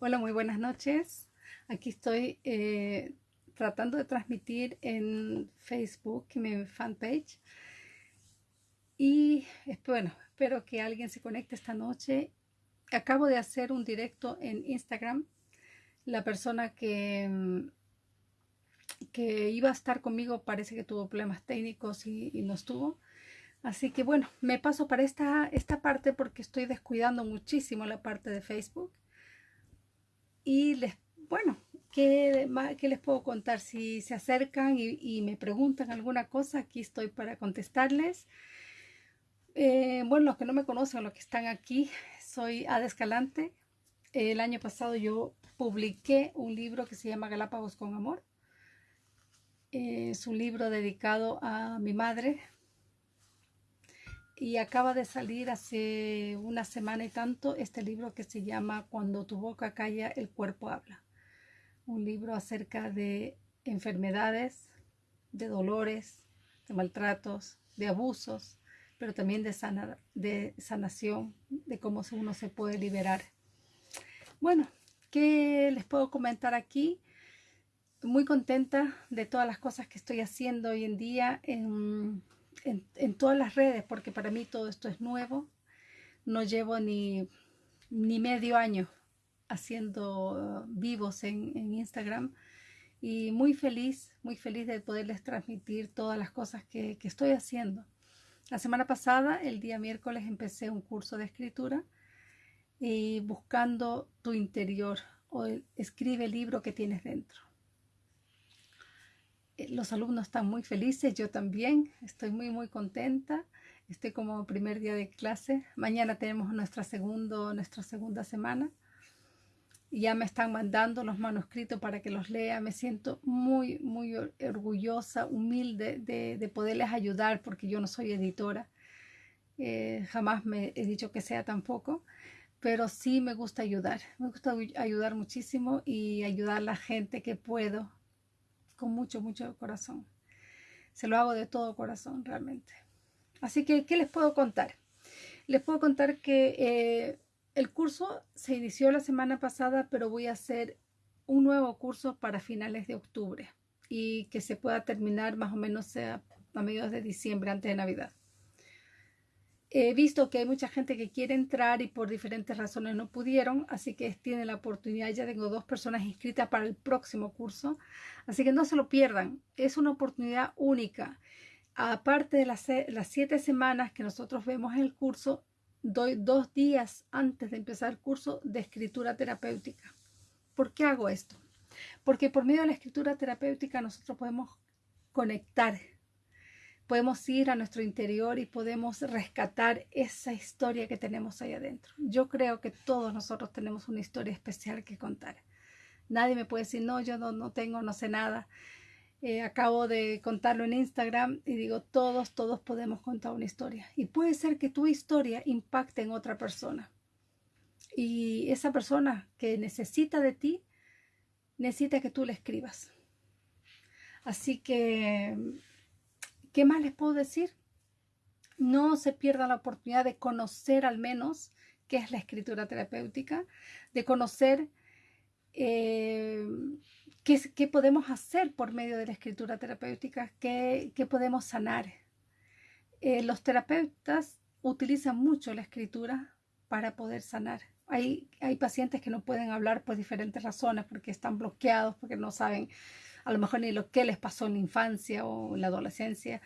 Hola, muy buenas noches. Aquí estoy eh, tratando de transmitir en Facebook, en mi fanpage. Y bueno, espero que alguien se conecte esta noche. Acabo de hacer un directo en Instagram. La persona que, mm, que iba a estar conmigo parece que tuvo problemas técnicos y, y no estuvo. Así que bueno, me paso para esta, esta parte porque estoy descuidando muchísimo la parte de Facebook. Y les, bueno, ¿qué, qué les puedo contar? Si se acercan y, me preguntan alguna cosa, aquí estoy para contestarles. Eh, bueno, los que no me conocen, los que están aquí, soy Ada Escalante. El año pasado yo publiqué un libro que se llama Galápagos con Amor. es un libro dedicado a mi madre, y acaba de salir hace una semana y tanto este libro que se llama Cuando tu boca calla, el cuerpo habla. Un libro acerca de enfermedades, de dolores, de maltratos, de abusos, pero también de, de sanación, de cómo uno se puede liberar. Bueno, ¿qué les puedo comentar aquí? Muy contenta de todas las cosas que estoy haciendo hoy en día en en, todas las redes, porque para mí todo esto es nuevo. No llevo ni, ni medio año haciendo vivos en, Instagram y muy feliz, muy feliz de poderles transmitir todas las cosas que, que, estoy haciendo. La semana pasada, el día miércoles, empecé un curso de escritura y buscando tu interior o escribe el libro que tienes dentro. Eh, los alumnos están muy felices, yo también, estoy muy muy contenta, estoy como primer día de clase, mañana tenemos nuestra, segundo, nuestra segunda semana y ya me están mandando los manuscritos para que los lea, me siento muy muy orgullosa, humilde de, poderles ayudar porque yo no soy editora, eh, jamás me he dicho que sea tampoco, pero sí me gusta ayudar, me gusta ayudar muchísimo y ayudar a la gente que puedo con mucho, mucho corazón. Se lo hago de todo corazón realmente. Así que, ¿qué les puedo contar? Les puedo contar que eh, el curso se inició la semana pasada, pero voy a hacer un nuevo curso para finales de octubre y que se pueda terminar más o menos a mediados de diciembre, antes de Navidad. He visto que hay mucha gente que quiere entrar y por diferentes razones no pudieron, así que tienen la oportunidad. Ya tengo dos personas inscritas para el próximo curso, así que no se lo pierdan. Es una oportunidad única. Aparte de las, las siete semanas que nosotros vemos en el curso, doy dos días antes de empezar el curso de escritura terapéutica. ¿Por qué hago esto? Porque por medio de la escritura terapéutica nosotros podemos conectar podemos ir a nuestro interior y podemos rescatar esa historia que tenemos ahí adentro. Yo creo que todos nosotros tenemos una historia especial que contar. Nadie me puede decir, no, yo no, tengo, no sé nada. Eh, acabo de contarlo en Instagram y digo, todos, todos podemos contar una historia. Y puede ser que tu historia impacte en otra persona. Y esa persona que necesita de ti, necesita que tú le escribas. Así que ¿Qué más les puedo decir? No se pierda la oportunidad de conocer al menos qué es la escritura terapéutica, de conocer eh, qué, podemos hacer por medio de la escritura terapéutica, qué, podemos sanar. Eh, los terapeutas utilizan mucho la escritura para poder sanar. Hay, hay pacientes que no pueden hablar por diferentes razones, porque están bloqueados, porque no saben a lo mejor ni lo que les pasó en la infancia o en la adolescencia,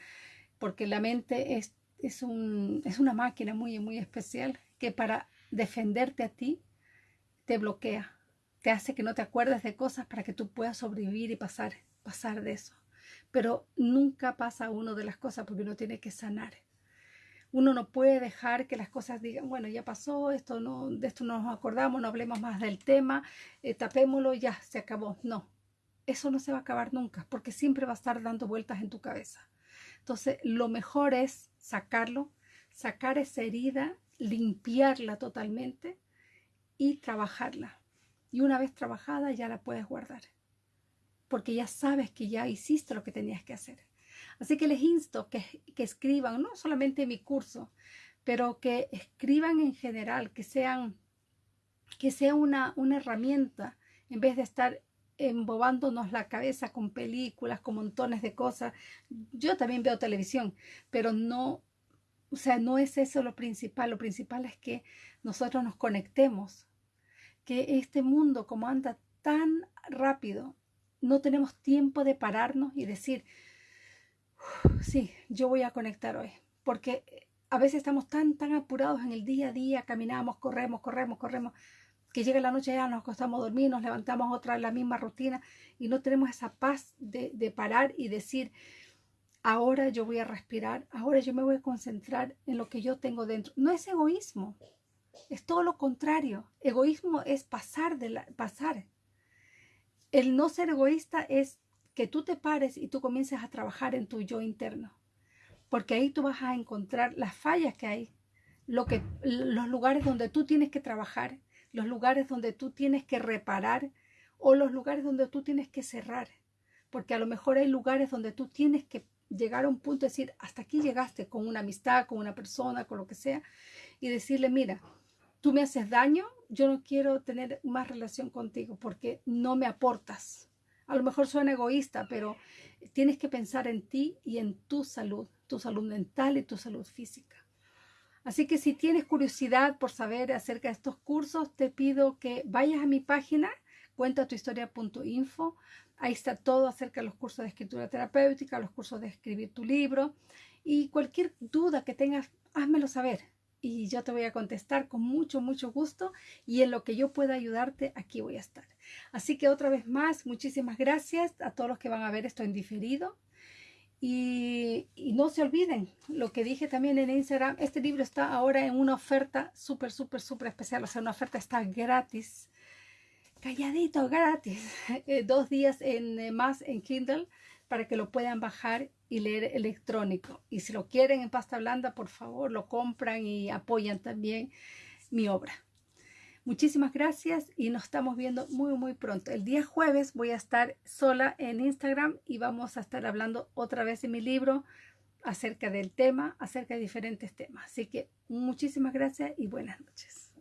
porque la mente es, es, un, es una máquina muy, muy especial que para defenderte a ti te bloquea, te hace que no te acuerdes de cosas para que tú puedas sobrevivir y pasar, pasar de eso. Pero nunca pasa uno de las cosas porque uno tiene que sanar. Uno no puede dejar que las cosas digan, bueno, ya pasó, esto no, de esto no nos acordamos, no hablemos más del tema, eh, tapémoslo, ya, se acabó. No, eso no se va a acabar nunca, porque siempre va a estar dando vueltas en tu cabeza. Entonces, lo mejor es sacarlo, sacar esa herida, limpiarla totalmente y trabajarla. Y una vez trabajada ya la puedes guardar, porque ya sabes que ya hiciste lo que tenías que hacer. Así que les insto que, que escriban, no solamente mi curso, pero que escriban en general, que sean que sea una, una herramienta en vez de estar embobándonos la cabeza con películas, con montones de cosas. Yo también veo televisión, pero no, o sea, no es eso lo principal. Lo principal es que nosotros nos conectemos, que este mundo como anda tan rápido, no tenemos tiempo de pararnos y decir, sí, yo voy a conectar hoy, porque a veces estamos tan, tan apurados en el día a día, caminamos, corremos, corremos, corremos, que llega la noche ya nos acostamos a dormir, nos levantamos otra la misma rutina y no tenemos esa paz de, parar y decir, ahora yo voy a respirar, ahora yo me voy a concentrar en lo que yo tengo dentro. No es egoísmo, es todo lo contrario. Egoísmo es pasar de pasar. El no ser egoísta es que tú te pares y tú comiences a trabajar en tu yo interno, porque ahí tú vas a encontrar las fallas que hay, lo que, los lugares donde tú tienes que trabajar los lugares donde tú tienes que reparar o los lugares donde tú tienes que cerrar. Porque a lo mejor hay lugares donde tú tienes que llegar a un punto de decir, hasta aquí llegaste con una amistad, con una persona, con lo que sea, y decirle, mira, tú me haces daño, yo no quiero tener más relación contigo porque no me aportas. A lo mejor suena egoísta, pero tienes que pensar en ti y en tu salud, tu salud mental y tu salud física. Así que si tienes curiosidad por saber acerca de estos cursos, te pido que vayas a mi página, cuentatuhistoria.info. Ahí está todo acerca de los cursos de escritura terapéutica, los cursos de escribir tu libro y cualquier duda que tengas, házmelo saber y yo te voy a contestar con mucho, mucho gusto y en lo que yo pueda ayudarte, aquí voy a estar. Así que otra vez más, muchísimas gracias a todos los que van a ver esto en diferido. Y, no se olviden lo que dije también en Instagram, este libro está ahora en una oferta súper, súper, súper especial, o sea, una oferta está gratis, calladito, gratis, eh, dos días en, eh, más en Kindle para que lo puedan bajar y leer electrónico. Y si lo quieren en pasta blanda, por favor, lo compran y apoyan también mi obra. Muchísimas gracias y nos estamos viendo muy, muy pronto. El día jueves voy a estar sola en Instagram y vamos a estar hablando otra vez de mi libro acerca del tema, acerca de diferentes temas. Así que muchísimas gracias y buenas noches.